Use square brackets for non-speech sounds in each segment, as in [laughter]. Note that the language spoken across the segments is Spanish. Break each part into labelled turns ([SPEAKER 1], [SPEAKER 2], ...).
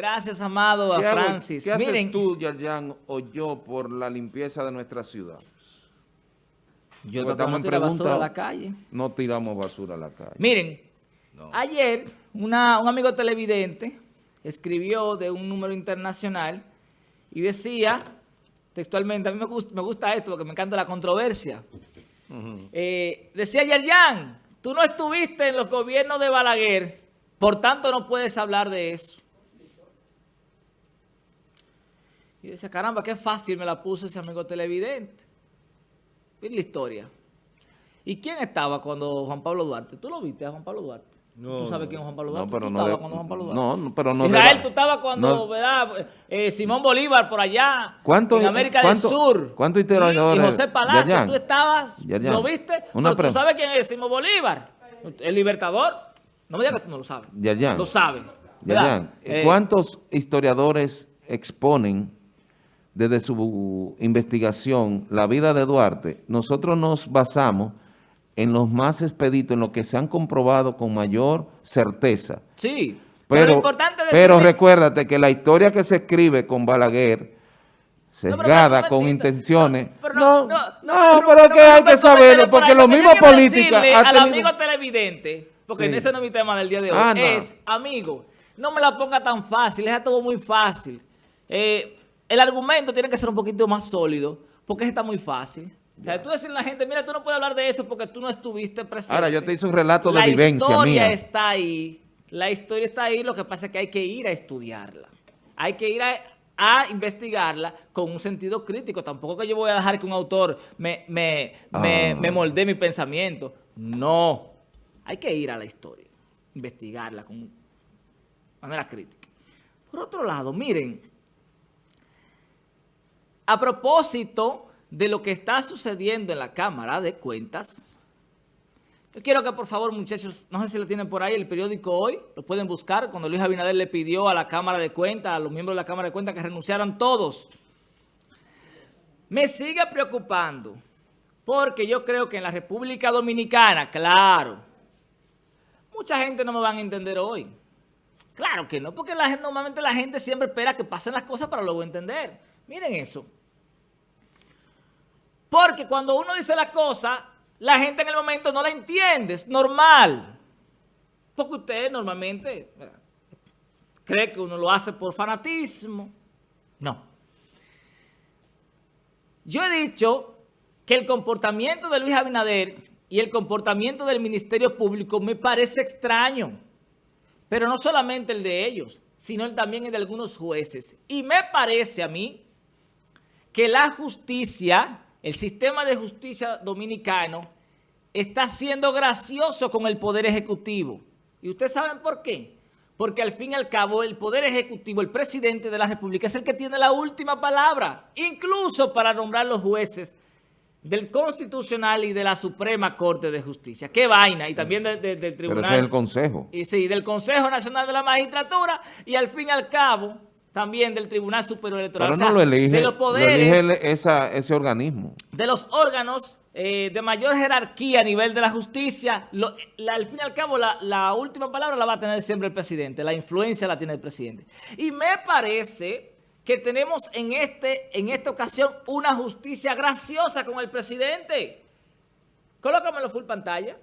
[SPEAKER 1] Gracias, amado, a Francis.
[SPEAKER 2] ¿Qué haces tú, Yarjan, o yo por la limpieza de nuestra ciudad?
[SPEAKER 1] Yo tratamos de tirar basura a la calle.
[SPEAKER 2] No tiramos basura a la calle.
[SPEAKER 1] Miren, ayer un amigo televidente escribió de un número internacional y decía textualmente, a mí me gusta, me gusta esto porque me encanta la controversia. Eh, decía Yerjan, tú no estuviste en los gobiernos de Balaguer, por tanto no puedes hablar de eso. Y decía, caramba, qué fácil me la puso ese amigo televidente. Mira la historia. ¿Y quién estaba cuando Juan Pablo Duarte? ¿Tú lo viste a Juan Pablo Duarte? ¿Tú sabes quién es Juan Pablo Duarte?
[SPEAKER 2] No, pero
[SPEAKER 1] ¿Tú
[SPEAKER 2] no
[SPEAKER 1] estabas cuando Juan Pablo Duarte?
[SPEAKER 2] No, pero no.
[SPEAKER 1] Israel, tú estabas cuando, ¿verdad? Eh, Simón Bolívar por allá, en América del Sur.
[SPEAKER 2] ¿Cuántos historiadores?
[SPEAKER 1] Y José Palacio, tú estabas, ¿lo viste? ¿Tú sabes quién es Simón Bolívar? El libertador. No me digas que tú no lo sabes. Lo sabes.
[SPEAKER 2] Eh, ¿cuántos historiadores exponen desde su investigación la vida de Duarte? Nosotros nos basamos en los más expeditos, en los que se han comprobado con mayor certeza.
[SPEAKER 1] Sí,
[SPEAKER 2] pero, pero, importante pero recuérdate que la historia que se escribe con Balaguer, sesgada, con intenciones... No, no, no, pero es que hay que saberlo, porque los mismos políticos...
[SPEAKER 1] Al amigo televidente, porque ese no es mi tema del día de hoy, ah, es, amigo, no me la ponga tan fácil, es todo muy fácil. Eh, el argumento tiene que ser un poquito más sólido, porque está muy fácil. O sea, tú decirle a la gente, mira, tú no puedes hablar de eso porque tú no estuviste presente.
[SPEAKER 2] Ahora, yo te hice un relato de vivencia
[SPEAKER 1] mía. La historia está ahí. La historia está ahí, lo que pasa es que hay que ir a estudiarla. Hay que ir a, investigarla con un sentido crítico. Tampoco que yo voy a dejar que un autor me, me, me, ah. moldee mi pensamiento. No. Hay que ir a la historia, investigarla con manera crítica. Por otro lado, miren, a propósito de lo que está sucediendo en la Cámara de Cuentas. Yo quiero que por favor muchachos, no sé si lo tienen por ahí, el periódico Hoy, lo pueden buscar, cuando Luis Abinader le pidió a la Cámara de Cuentas, a los miembros de la Cámara de Cuentas que renunciaran todos. Me sigue preocupando, porque yo creo que en la República Dominicana, claro, mucha gente no me van a entender hoy. Claro que no, porque la normalmente la gente siempre espera que pasen las cosas para luego entender. Miren eso. Porque cuando uno dice la cosa, la gente en el momento no la entiende, es normal. Porque usted normalmente cree que uno lo hace por fanatismo. No. Yo he dicho que el comportamiento de Luis Abinader y el comportamiento del Ministerio Público me parece extraño. Pero no solamente el de ellos, sino también el de algunos jueces. Y me parece a mí que la justicia el sistema de justicia dominicano está siendo gracioso con el Poder Ejecutivo. ¿Y ustedes saben por qué? Porque al fin y al cabo el Poder Ejecutivo, el presidente de la República, es el que tiene la última palabra, incluso para nombrar los jueces del Constitucional y de la Suprema Corte de Justicia. ¡Qué vaina! Y también del Tribunal.
[SPEAKER 2] Pero es el Consejo.
[SPEAKER 1] Y sí, del Consejo Nacional de la Magistratura y al fin y al cabo también del Tribunal Superior Electoral.
[SPEAKER 2] Pero no lo elige, de los poderes, ese organismo.
[SPEAKER 1] De los órganos eh, de mayor jerarquía a nivel de la justicia, al fin y al cabo la, última palabra la va a tener siempre el presidente, la influencia la tiene el presidente. Y me parece que tenemos en, este, en esta ocasión una justicia graciosa con el presidente. Colócamelo full pantalla.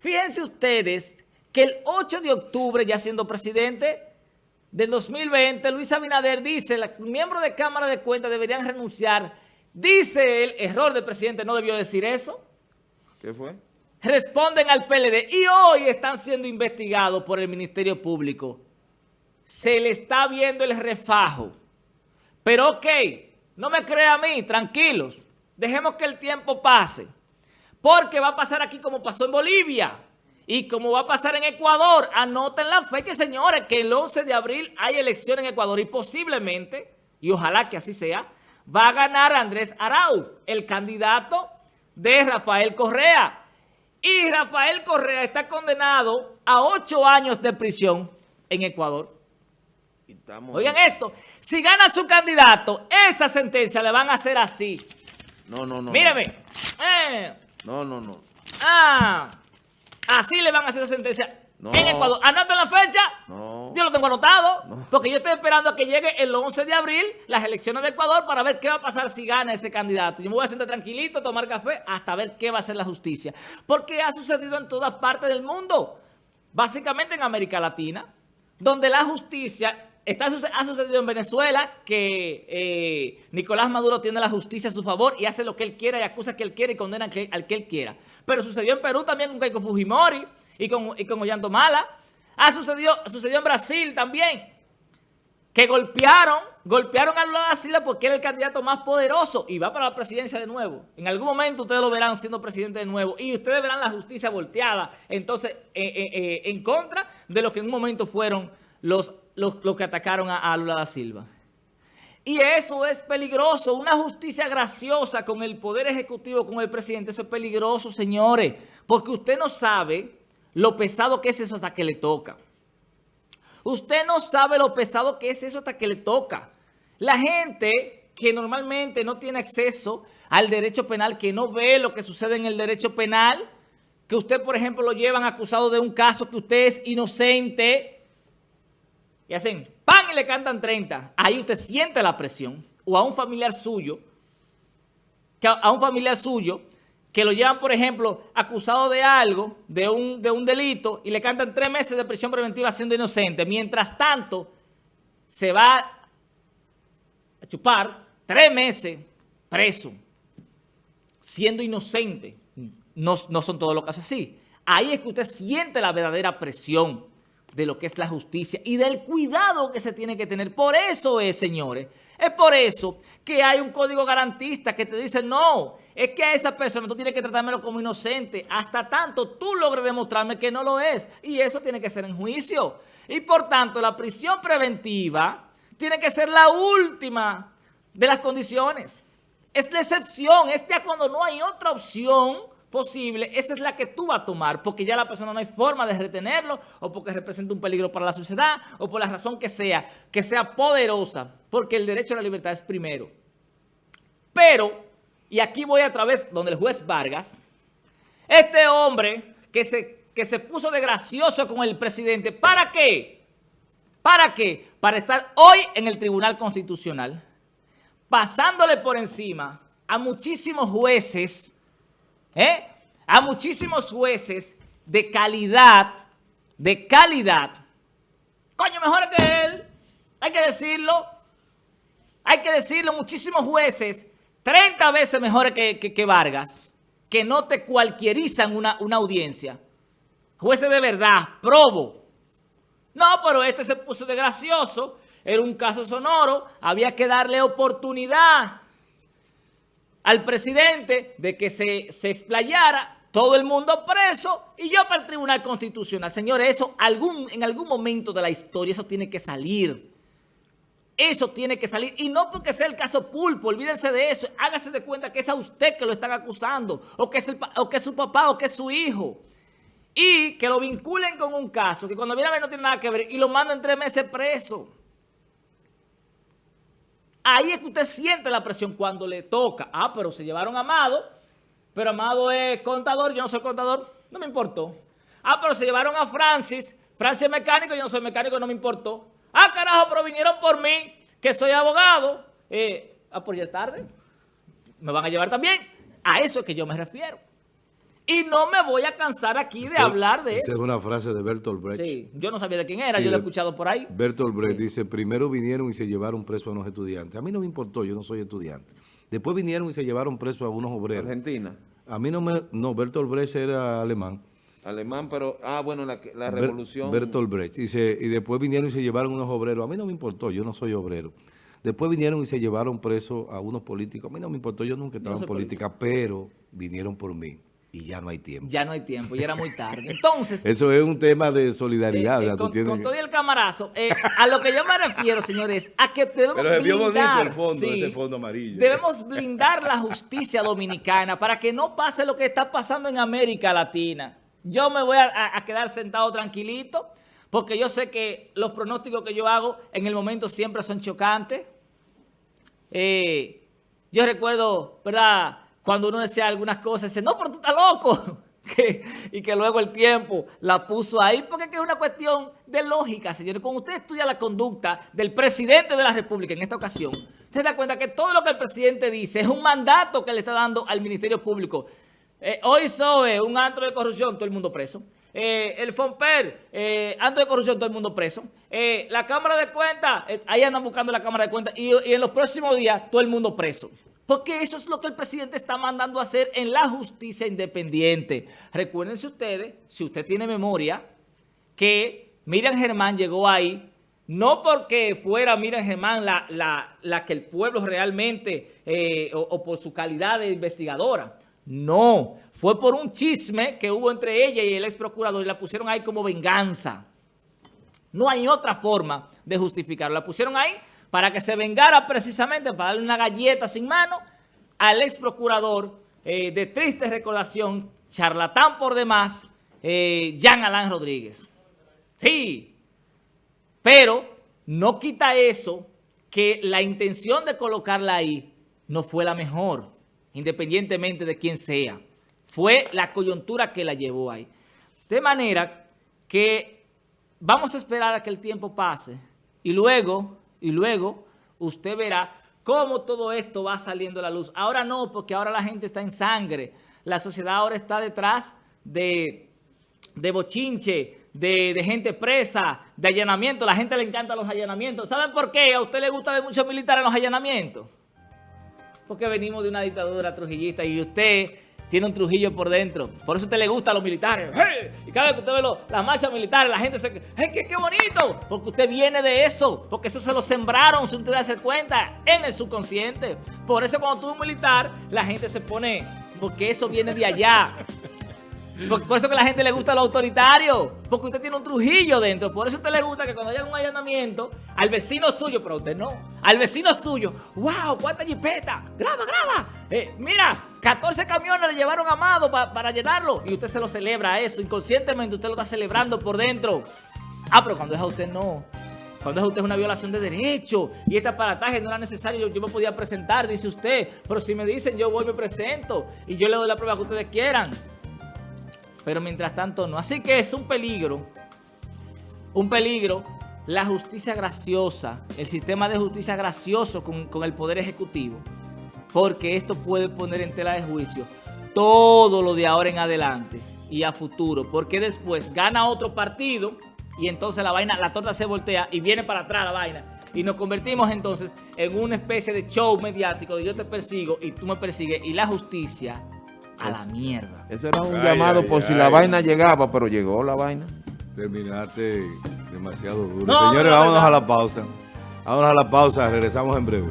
[SPEAKER 1] Fíjense ustedes que el 8 de octubre, ya siendo presidente, del 2020, Luis Abinader dice, los miembros de Cámara de Cuentas deberían renunciar. Dice el error del presidente, no debió decir eso.
[SPEAKER 2] ¿Qué fue?
[SPEAKER 1] Responden al PLD y hoy están siendo investigados por el Ministerio Público. Se le está viendo el refajo. Pero ok, no me crea a mí, tranquilos. Dejemos que el tiempo pase. Porque va a pasar aquí como pasó en Bolivia. Y como va a pasar en Ecuador, anoten la fecha, señores, que el 11 de abril hay elección en Ecuador y posiblemente, y ojalá que así sea, va a ganar Andrés Arauz, el candidato de Rafael Correa. Y Rafael Correa está condenado a ocho años de prisión en Ecuador. Oigan esto, si gana su candidato, esa sentencia le van a hacer así.
[SPEAKER 2] No, no, no.
[SPEAKER 1] Míreme.
[SPEAKER 2] Eh. No, no, no.
[SPEAKER 1] Ah. Así le van a hacer la sentencia en Ecuador. ¿Anoten la fecha?
[SPEAKER 2] No.
[SPEAKER 1] yo lo tengo anotado, porque yo estoy esperando a que llegue el 11 de abril las elecciones de Ecuador para ver qué va a pasar si gana ese candidato. Yo me voy a sentar tranquilito, tomar café, hasta ver qué va a hacer la justicia. Porque ha sucedido en todas partes del mundo, básicamente en América Latina, donde la justicia Está, ha sucedido en Venezuela que eh, Nicolás Maduro tiene la justicia a su favor y hace lo que él quiera y acusa que él quiere y condena al que, él quiera. Pero sucedió en Perú también con Keiko Fujimori y con, y con Mala. Ha sucedido, sucedió en Brasil también, que golpearon, golpearon a Lula da porque era el candidato más poderoso y va para la presidencia de nuevo. En algún momento ustedes lo verán siendo presidente de nuevo y ustedes verán la justicia volteada, entonces, eh, eh, en contra de lo que en un momento fueron los, los, que atacaron a, Lula da Silva. Y eso es peligroso. Una justicia graciosa con el Poder Ejecutivo, con el presidente, eso es peligroso, señores. Porque usted no sabe lo pesado que es eso hasta que le toca. Usted no sabe lo pesado que es eso hasta que le toca. La gente que normalmente no tiene acceso al derecho penal, que no ve lo que sucede en el derecho penal, que usted, por ejemplo, lo llevan acusado de un caso que usted es inocente, y hacen pan y le cantan 30, ahí usted siente la presión. O a un familiar suyo, a un familiar suyo, que lo llevan, por ejemplo, acusado de algo, de un, de un delito, y le cantan tres meses de prisión preventiva siendo inocente. Mientras tanto, se va a chupar tres meses preso, siendo inocente. No, no son todos los casos así. Ahí es que usted siente la verdadera presión de lo que es la justicia y del cuidado que se tiene que tener. Por eso es, señores, es por eso que hay un código garantista que te dice, no, es que a esa persona tú tienes que tratármelo como inocente hasta tanto tú logres demostrarme que no lo es. Y eso tiene que ser en juicio. Y por tanto, la prisión preventiva tiene que ser la última de las condiciones. Es la excepción, es ya cuando no hay otra opción posible, esa es la que tú vas a tomar, porque ya la persona no hay forma de retenerlo, o porque representa un peligro para la sociedad, o por la razón que sea, que sea poderosa, porque el derecho a la libertad es primero. Pero, y aquí voy a través donde el juez Vargas, este hombre que se, que se puso de gracioso con el presidente, ¿para qué? ¿Para qué? Para estar hoy en el Tribunal Constitucional, pasándole por encima a muchísimos jueces ¿eh? a muchísimos jueces de calidad, de calidad. Coño, mejor que él. Hay que decirlo. Hay que decirlo, muchísimos jueces, 30 veces mejores que, Vargas, que no te cualquierizan una, una audiencia. Jueces de verdad, probo. No, pero este se puso de gracioso. Era un caso sonoro. Había que darle oportunidad al presidente de que se, se explayara, todo el mundo preso y yo para el Tribunal Constitucional. Señores, eso en algún momento de la historia eso tiene que salir. Eso tiene que salir. Y no porque sea el caso pulpo, olvídense de eso. Hágase de cuenta que es a usted que lo están acusando, o que es, o que es su papá, o que es su hijo. Y que lo vinculen con un caso que cuando viene a ver no tiene nada que ver y lo mandan tres meses preso. Ahí es que usted siente la presión cuando le toca. Ah, pero se llevaron a Amado, pero Amado es contador, yo no soy contador, no me importó. Ah, pero se llevaron a Francis, Francis es mecánico, yo no soy mecánico, no me importó. Ah, carajo, pero vinieron por mí, que soy abogado. Eh, ah, por ya tarde, me van a llevar también. A eso es que yo me refiero. Y no me voy a cansar aquí de hablar de eso.
[SPEAKER 3] es una frase de Bertolt Brecht.
[SPEAKER 1] Sí, yo no sabía de quién era, yo lo he escuchado por ahí.
[SPEAKER 3] Bertolt Brecht dice, primero vinieron y se llevaron preso a unos estudiantes. A mí no me importó, yo no soy estudiante. Después vinieron y se llevaron preso a unos obreros.
[SPEAKER 2] Argentina.
[SPEAKER 3] A mí no me... No, Bertolt Brecht era alemán.
[SPEAKER 2] Alemán, pero... Ah, bueno, la, la revolución...
[SPEAKER 3] Bertolt Brecht. Dice, y después vinieron y se llevaron unos obreros. A mí no me importó, yo no soy obrero. Después vinieron y se llevaron preso a unos políticos. A mí no me importó, yo nunca estaba en política, pero vinieron por mí y ya no hay tiempo.
[SPEAKER 1] Ya no hay tiempo, ya era muy tarde. Entonces... [laughs]
[SPEAKER 3] Eso es un tema de solidaridad.
[SPEAKER 1] Eh, eh, con, todo el camarazo, eh, a lo que yo me refiero, señores, a que debemos
[SPEAKER 3] Pero bonito el fondo, ese fondo amarillo.
[SPEAKER 1] Debemos blindar la justicia dominicana para que no pase lo que está pasando en América Latina. Yo me voy a, a quedar sentado tranquilito porque yo sé que los pronósticos que yo hago en el momento siempre son chocantes. yo recuerdo, ¿verdad?, cuando uno decía algunas cosas, dice, no, pero tú estás loco. [laughs] y que luego el tiempo la puso ahí, porque es una cuestión de lógica, señores. Cuando usted estudia la conducta del presidente de la República en esta ocasión, usted se da cuenta que todo lo que el presidente dice es un mandato que le está dando al Ministerio Público. Eh, hoy SOE, un antro de corrupción, todo el mundo preso. Eh, el FOMPER, eh, de corrupción, todo el mundo preso. Eh, la Cámara de Cuentas, ahí andan buscando la Cámara de Cuentas. y en los próximos días, todo el mundo preso. Porque eso es lo que el presidente está mandando a hacer en la justicia independiente. Recuérdense ustedes, si usted tiene memoria, que Miriam Germán llegó ahí no porque fuera Miriam Germán la, que el pueblo realmente, eh, o, por su calidad de investigadora. No, fue por un chisme que hubo entre ella y el ex procurador y la pusieron ahí como venganza. No hay otra forma de justificarlo. La pusieron ahí para que se vengara precisamente, para darle una galleta sin mano al ex procurador eh, de triste recordación, charlatán por demás, eh, Jean Alain Rodríguez. Sí, pero no quita eso que la intención de colocarla ahí no fue la mejor, independientemente de quién sea. Fue la coyuntura que la llevó ahí. De manera que vamos a esperar a que el tiempo pase y luego y luego usted verá cómo todo esto va saliendo a la luz. Ahora no, porque ahora la gente está en sangre. La sociedad ahora está detrás de, de bochinche, de, de, gente presa, de allanamiento. La gente le encanta los allanamientos. ¿Saben por qué? A usted le gusta ver muchos militares en los allanamientos. Porque venimos de una dictadura trujillista y usted tiene un Trujillo por dentro. Por eso a usted le gusta a los militares. Y cada vez que usted ve las marchas militares, la gente se... ¡Hey, qué, bonito! Porque usted viene de eso. Porque eso se lo sembraron, sin usted darse cuenta, en el subconsciente. Por eso cuando tú eres un militar, la gente se pone... Porque eso viene de allá. Por, eso que la gente le gusta lo autoritario, porque usted tiene un Trujillo dentro. Por eso a usted le gusta que cuando haya un allanamiento, al vecino suyo, pero a usted no, al vecino suyo, ¡wow! ¡Cuánta jipeta! ¡Graba, graba! Eh, mira, 14 camiones le llevaron a Amado para llenarlo. Y usted se lo celebra eso, inconscientemente usted lo está celebrando por dentro. Ah, pero cuando es a usted no. Cuando es a usted una violación de derecho y este aparataje no era necesario, yo, me podía presentar, dice usted. Pero si me dicen, yo voy, me presento y yo le doy la prueba que ustedes quieran pero mientras tanto no. Así que es un peligro, un peligro. La justicia graciosa, el sistema de justicia gracioso con, el Poder Ejecutivo, porque esto puede poner en tela de juicio todo lo de ahora en adelante y a futuro, porque después gana otro partido y entonces la vaina, la torta se voltea y viene para atrás la vaina. Y nos convertimos entonces en una especie de show mediático de yo te persigo y tú me persigues y la justicia a la mierda.
[SPEAKER 2] Eso era un llamado por si la vaina llegaba, pero llegó la vaina.
[SPEAKER 3] Terminaste demasiado duro. Señores, vámonos a la pausa. Vámonos a la pausa, regresamos en breve.